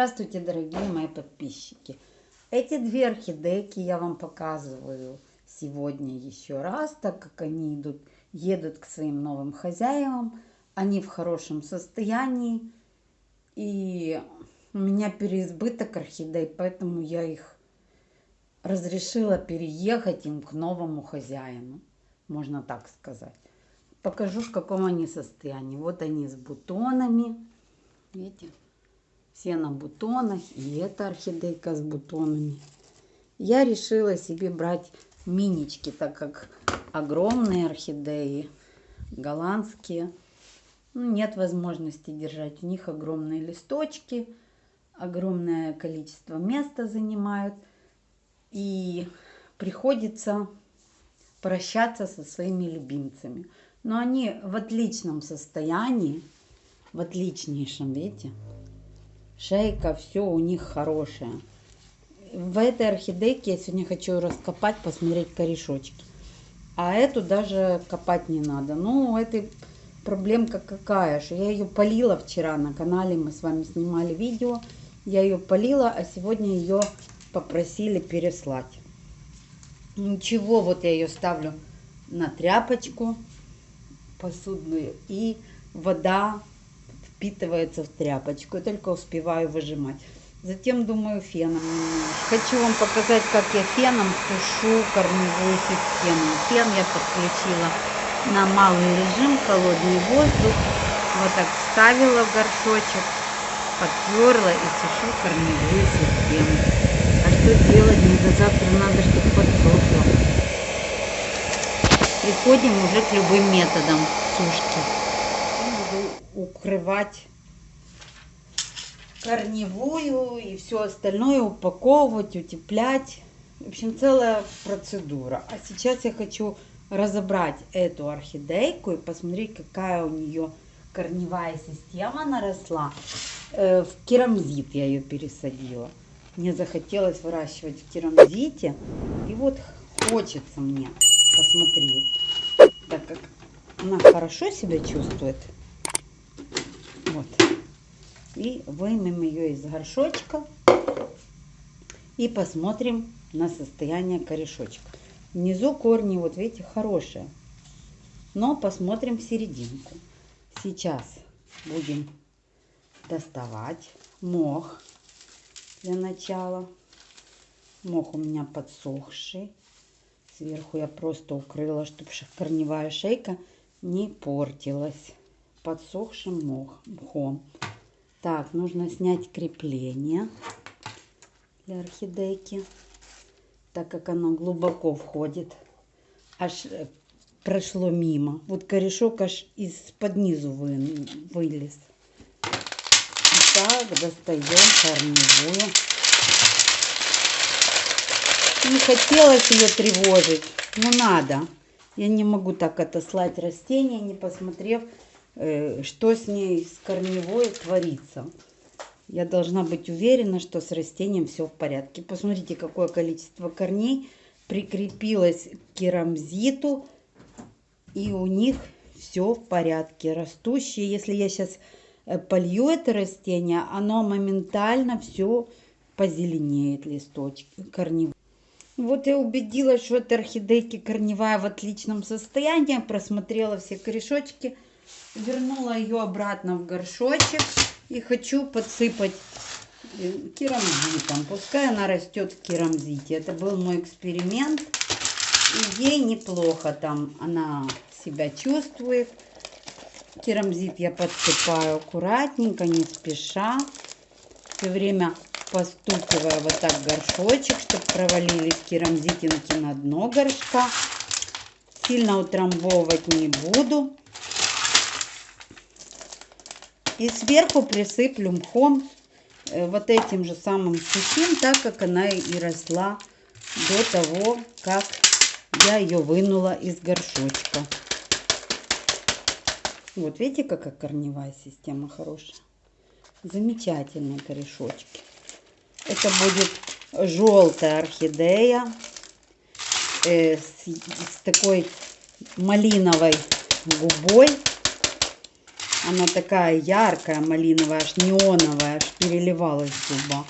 Здравствуйте, дорогие мои подписчики! Эти две орхидейки я вам показываю сегодня еще раз, так как они идут, едут к своим новым хозяевам. Они в хорошем состоянии. И у меня переизбыток орхидей, поэтому я их разрешила переехать им к новому хозяину. Можно так сказать. Покажу, в каком они состоянии. Вот они с бутонами. Видите? Все на бутонах. И эта орхидейка с бутонами. Я решила себе брать минички, так как огромные орхидеи, голландские, ну, нет возможности держать. У них огромные листочки, огромное количество места занимают. И приходится прощаться со своими любимцами. Но они в отличном состоянии, в отличнейшем, видите? Шейка, все у них хорошее. В этой орхидейке я сегодня хочу раскопать, посмотреть корешочки. А эту даже копать не надо. Ну, этой проблемка какая, что я ее полила вчера на канале, мы с вами снимали видео. Я ее полила, а сегодня ее попросили переслать. Ничего, вот я ее ставлю на тряпочку посудную и вода впитывается в тряпочку. И только успеваю выжимать. Затем думаю феном Хочу вам показать, как я феном сушу корневую систему. Фен я подключила на малый режим, холодный воздух. Вот так вставила в горшочек, подперла и сушу корневую систему. А что делать? Не до завтра надо, чтобы подсохло. Приходим уже к любым методам сушки укрывать корневую и все остальное, упаковывать, утеплять. В общем, целая процедура. А сейчас я хочу разобрать эту орхидейку и посмотреть, какая у нее корневая система наросла. Э, в керамзит я ее пересадила. Мне захотелось выращивать в керамзите. И вот хочется мне посмотреть, так как она хорошо себя чувствует. Вот. И вымем ее из горшочка. И посмотрим на состояние корешочка. Внизу корни, вот видите, хорошие. Но посмотрим серединку. Сейчас будем доставать мох для начала. Мох у меня подсохший. Сверху я просто укрыла, чтобы корневая шейка не портилась подсохшим мхом. Так, нужно снять крепление для орхидейки, так как оно глубоко входит. Аж э, прошло мимо. Вот корешок аж из-под низу вы, вылез. Так, достаем корневую. Не хотелось ее тревожить, но надо. Я не могу так отослать растение, не посмотрев, что с ней, с корневой творится. Я должна быть уверена, что с растением все в порядке. Посмотрите, какое количество корней прикрепилось к керамзиту. И у них все в порядке. Растущие, если я сейчас э, полью это растение, оно моментально все позеленеет листочки, корневые. Вот я убедилась, что эта орхидейки корневая в отличном состоянии. Просмотрела все корешочки вернула ее обратно в горшочек и хочу подсыпать э, керамзитом. Пускай она растет в керамзите. Это был мой эксперимент. И ей неплохо там она себя чувствует. Керамзит я подсыпаю аккуратненько, не спеша. Все время постукивая вот так горшочек, чтобы провалились керамзитинки на дно горшка. Сильно утрамбовывать не буду. И сверху присыплю мхом э, вот этим же самым сухим, так как она и росла до того, как я ее вынула из горшочка. Вот видите, какая корневая система хорошая. Замечательные корешочки. Это будет желтая орхидея э, с, с такой малиновой губой. Она такая яркая, малиновая, аж неоновая, аж переливалась в зубах.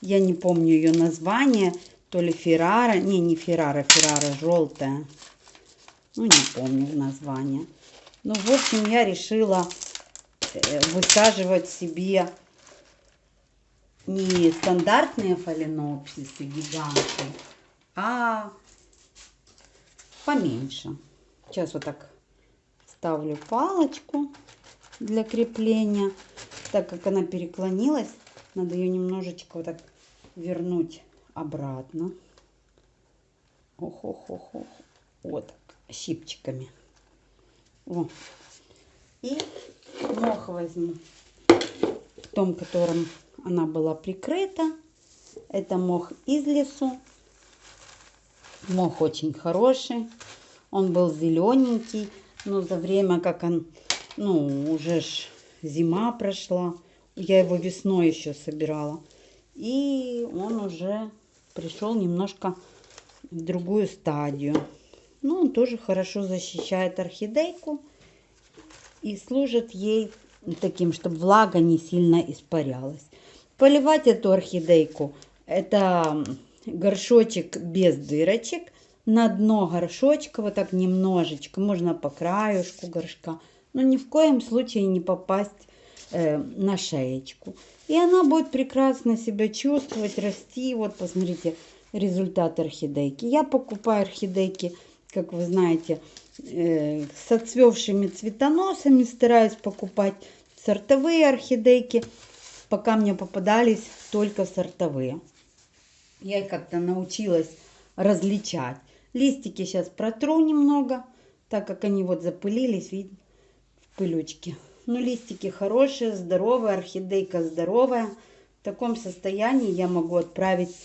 Я не помню ее название, то ли Феррара, не, не Феррара, Феррара желтая. Ну, не помню название. Ну, в общем, я решила э, высаживать себе не стандартные фаленопсисы гиганты, а поменьше. Сейчас вот так ставлю палочку для крепления. Так как она переклонилась, надо ее немножечко вот так вернуть обратно. Ох-ох-ох-ох. Вот так, щипчиками. О. И мох возьму в том, котором она была прикрыта. Это мох из лесу. Мох очень хороший. Он был зелененький, но за время, как он, ну, уже ж зима прошла, я его весной еще собирала. И он уже пришел немножко в другую стадию. Но он тоже хорошо защищает орхидейку и служит ей таким, чтобы влага не сильно испарялась. Поливать эту орхидейку, это горшочек без дырочек, на дно горшочка, вот так немножечко, можно по краюшку горшка, но ни в коем случае не попасть э, на шеечку. И она будет прекрасно себя чувствовать, расти. Вот посмотрите результат орхидейки. Я покупаю орхидейки, как вы знаете, э, с отцвевшими цветоносами, стараюсь покупать сортовые орхидейки, пока мне попадались только сортовые. Я как-то научилась различать. Листики сейчас протру немного, так как они вот запылились, видите, в пылючке. Ну, листики хорошие, здоровые, орхидейка здоровая. В таком состоянии я могу отправить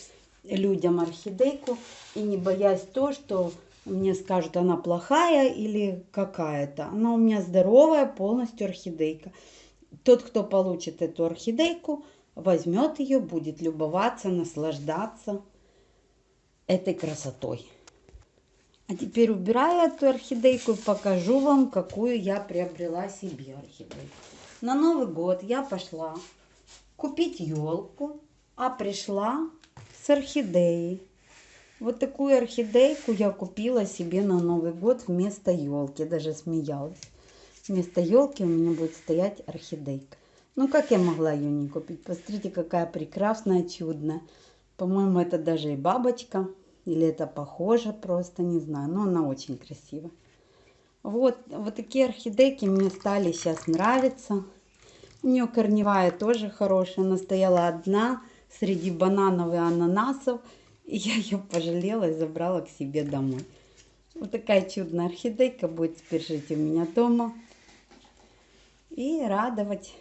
людям орхидейку и не боясь то, что мне скажут, она плохая или какая-то. Она у меня здоровая, полностью орхидейка. Тот, кто получит эту орхидейку, возьмет ее, будет любоваться, наслаждаться этой красотой. А теперь убираю эту орхидейку и покажу вам, какую я приобрела себе орхидейку. На Новый год я пошла купить елку, а пришла с орхидеей. Вот такую орхидейку я купила себе на Новый год вместо елки. Даже смеялась. Вместо елки у меня будет стоять орхидейка. Ну, как я могла ее не купить? Посмотрите, какая прекрасная, чудная. По-моему, это даже и бабочка. Или это похоже, просто не знаю. Но она очень красивая. Вот, вот такие орхидейки мне стали сейчас нравиться. У нее корневая тоже хорошая. Она стояла одна среди бананов и ананасов. И я ее пожалела и забрала к себе домой. Вот такая чудная орхидейка будет теперь жить у меня дома. И радовать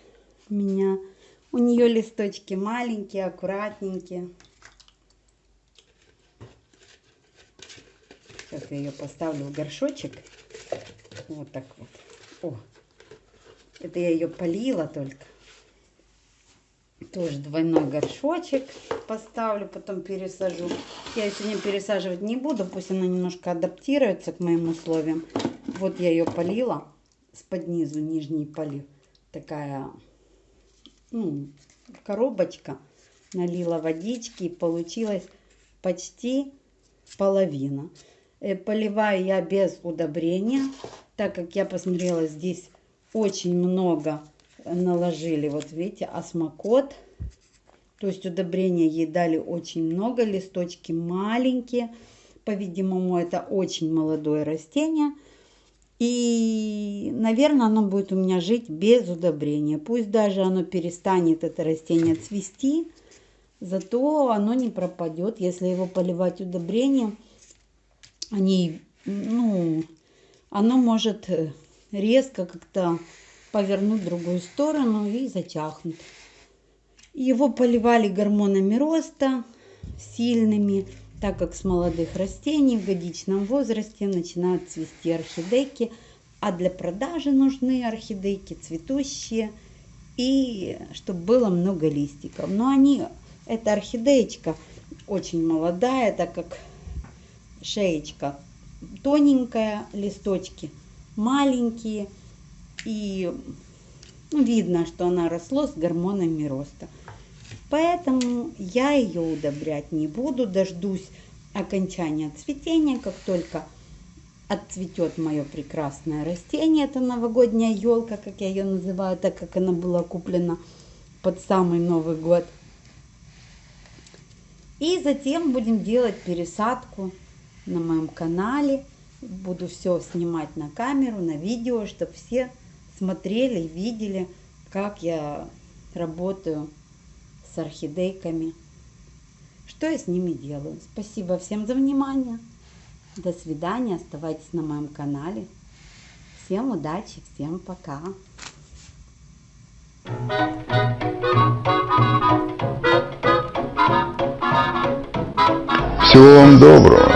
меня. У нее листочки маленькие, аккуратненькие. Сейчас я ее поставлю в горшочек. Вот так вот. О, это я ее полила только. Тоже двойной горшочек поставлю, потом пересажу. Я ее сегодня пересаживать не буду, пусть она немножко адаптируется к моим условиям. Вот я ее полила с под низу, нижний полив. Такая, ну, коробочка. Налила водички и получилось почти половина. Э, поливаю я без удобрения, так как я посмотрела, здесь очень много наложили. Вот видите, осмокот. То есть удобрения ей дали очень много, листочки маленькие. По-видимому, это очень молодое растение. И, наверное, оно будет у меня жить без удобрения. Пусть даже оно перестанет, это растение, цвести, зато оно не пропадет, если его поливать удобрением они, ну, оно может э, резко как-то повернуть в другую сторону и затяхнуть. Его поливали гормонами роста сильными, так как с молодых растений в годичном возрасте начинают цвести орхидейки, а для продажи нужны орхидейки цветущие и чтобы было много листиков. Но они, эта орхидеечка очень молодая, так как шеечка тоненькая, листочки маленькие. И Ну, видно, что она росло с гормонами роста. Поэтому я ее удобрять не буду, дождусь окончания цветения, как только отцветет мое прекрасное растение. Это новогодняя елка, как я ее называю, так как она была куплена под самый Новый год. И затем будем делать пересадку на моем канале. Буду все снимать на камеру, на видео, чтобы все смотрели и видели, как я работаю с орхидейками, что я с ними делаю. Спасибо всем за внимание. До свидания. Оставайтесь на моем канале. Всем удачи, всем пока. Всего вам доброго.